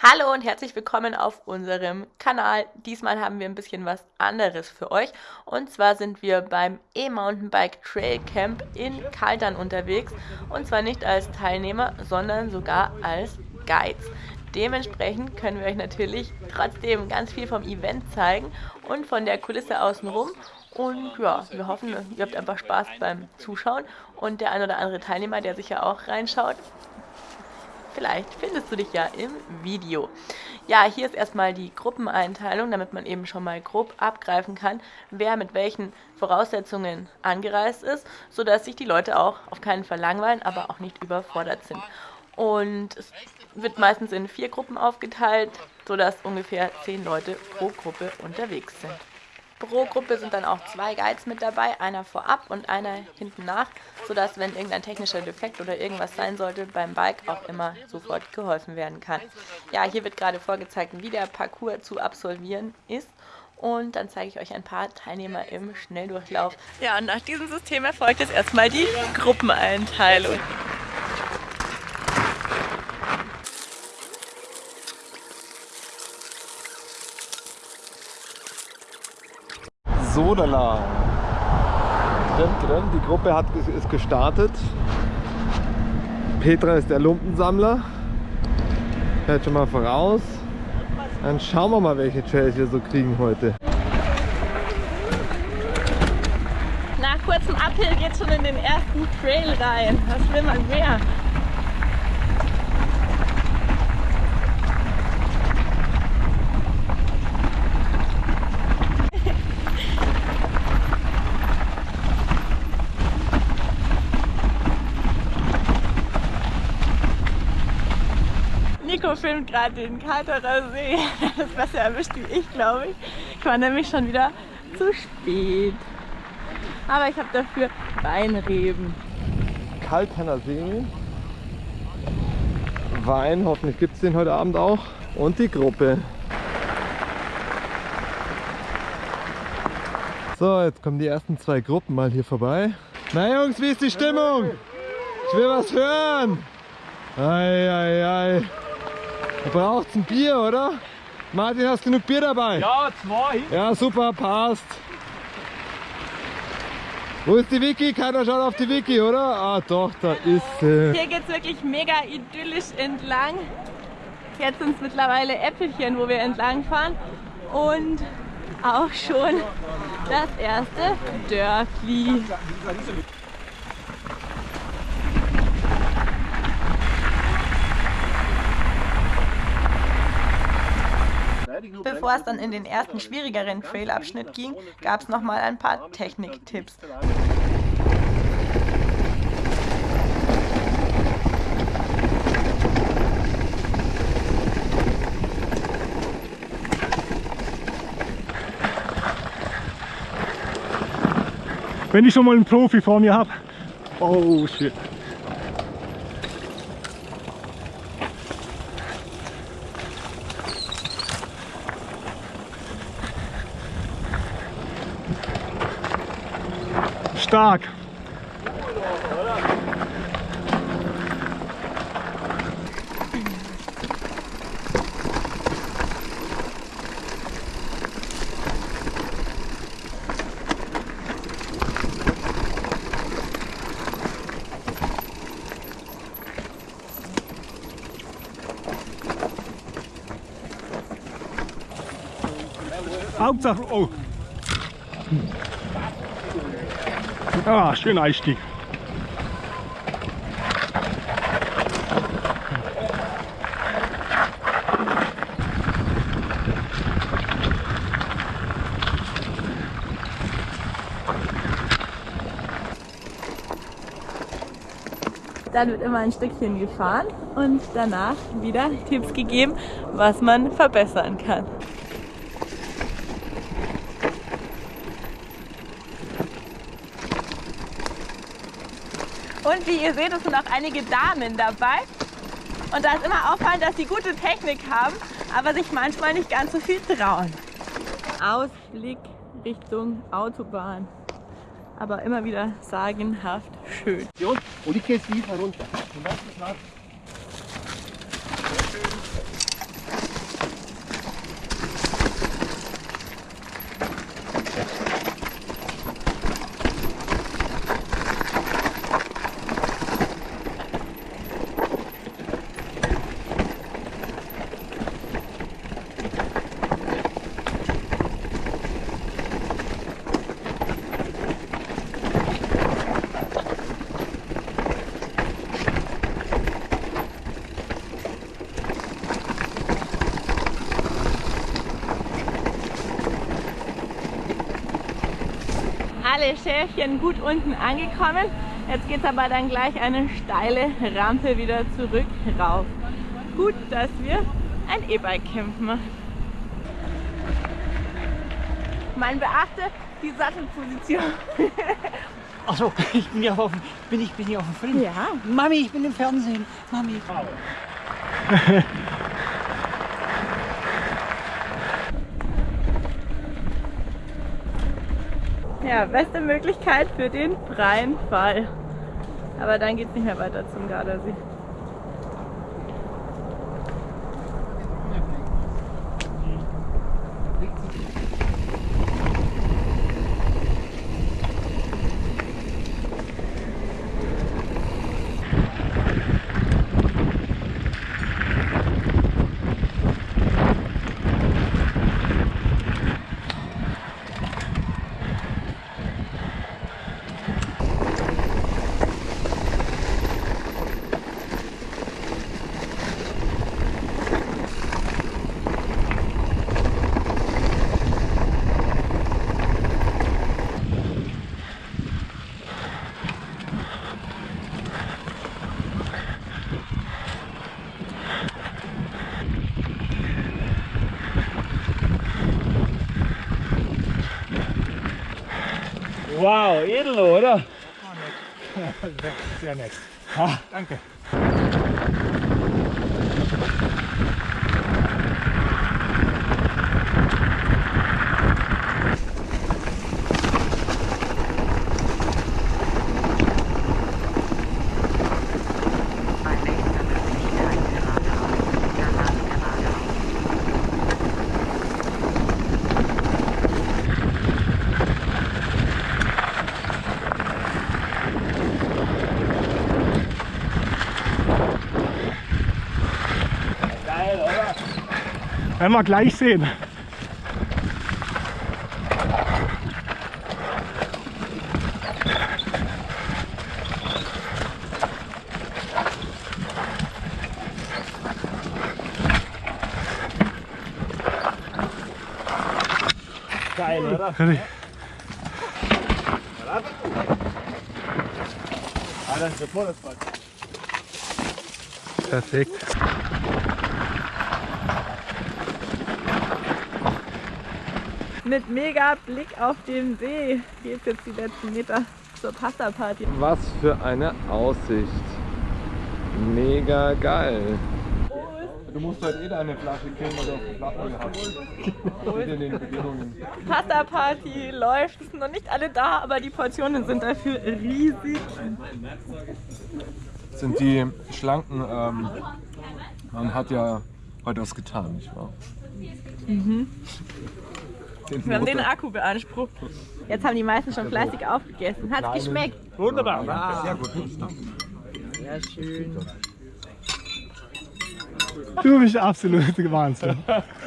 Hallo und herzlich willkommen auf unserem Kanal. Diesmal haben wir ein bisschen was anderes für euch. Und zwar sind wir beim E-Mountainbike Trail Camp in Kaltern unterwegs. Und zwar nicht als Teilnehmer, sondern sogar als Guides. Dementsprechend können wir euch natürlich trotzdem ganz viel vom Event zeigen und von der Kulisse außenrum. Und ja, wir hoffen, ihr habt einfach Spaß beim Zuschauen. Und der ein oder andere Teilnehmer, der sich ja auch reinschaut, Vielleicht findest du dich ja im Video. Ja, hier ist erstmal die Gruppeneinteilung, damit man eben schon mal grob abgreifen kann, wer mit welchen Voraussetzungen angereist ist, sodass sich die Leute auch auf keinen Fall langweilen, aber auch nicht überfordert sind. Und es wird meistens in vier Gruppen aufgeteilt, sodass ungefähr zehn Leute pro Gruppe unterwegs sind. Pro Gruppe sind dann auch zwei Guides mit dabei, einer vorab und einer hinten nach, sodass, wenn irgendein technischer Defekt oder irgendwas sein sollte, beim Bike auch immer sofort geholfen werden kann. Ja, hier wird gerade vorgezeigt, wie der Parcours zu absolvieren ist. Und dann zeige ich euch ein paar Teilnehmer im Schnelldurchlauf. Ja, und nach diesem System erfolgt jetzt erstmal die Gruppeneinteilung. Sodala. Die Gruppe hat, ist gestartet. Petra ist der Lumpensammler. Fährt schon mal voraus. Dann schauen wir mal, welche Trails wir so kriegen heute. Nach kurzem Uphill geht schon in den ersten Trail rein. Was will man mehr? Nico filmt gerade den Kalterer See. Das besser erwischt wie ich, glaube ich. Ich war nämlich schon wieder zu spät. Aber ich habe dafür Weinreben. Kaltener See. Wein, hoffentlich gibt es den heute Abend auch. Und die Gruppe. So, jetzt kommen die ersten zwei Gruppen mal hier vorbei. Na Jungs, wie ist die Stimmung? Ich will was hören. Ei, ei, ei. Du brauchst ein Bier, oder? Martin, hast du genug Bier dabei? Ja, zwei. Ja, super, passt. Wo ist die Vicky? Keiner schaut auf die Vicky, oder? Ah, doch, da ist sie. Hier geht es wirklich mega idyllisch entlang. Jetzt sind es mittlerweile Äpfelchen, wo wir entlang fahren. Und auch schon das erste Dörfli. Bevor es dann in den ersten schwierigeren Trailabschnitt ging, gab es nochmal ein paar Techniktipps. Wenn ich schon mal einen Profi vor mir habe. Oh shit. Stark. Hauptsache, oh. Ah, schöner Einstieg. Dann wird immer ein Stückchen gefahren und danach wieder Tipps gegeben, was man verbessern kann. Und wie ihr seht, es sind auch einige Damen dabei. Und da ist immer auffallend, dass sie gute Technik haben, aber sich manchmal nicht ganz so viel trauen. Ausblick Richtung Autobahn. Aber immer wieder sagenhaft schön. Und ich gehe jetzt wieder runter. alle Schäfchen gut unten angekommen. Jetzt geht es aber dann gleich eine steile Rampe wieder zurück rauf. Gut, dass wir ein E-Bike campen. Man beachte die Sattelposition. Achso, ich bin ja auf, dem- bin ich, bin ich auf dem Film. Ja. Mami, ich bin im Fernsehen. Mami. Ja, beste Möglichkeit für den freien Fall. Aber dann geht es nicht mehr weiter zum Gardasee. Wow, edel, oder? Sehr nett. Ha, danke. Werden wir gleich sehen. Geil, oder? Perfekt. Mit mega Blick auf den See geht jetzt die letzten Meter zur Pasta-Party. Was für eine Aussicht. Mega geil. Du musst halt eh deine Flasche killen, weil du auf die Platten gehabt in den Bedingungen. Pasta-Party läuft, es sind noch nicht alle da, aber die Portionen sind dafür riesig. sind die schlanken, ähm, man hat ja heute was getan, nicht wahr? Den Wir haben den Akku beansprucht. Jetzt haben die meisten schon fleißig aufgegessen. Hat's geschmeckt? Wunderbar. danke. Sehr gut. Du bist absolut Wahnsinn.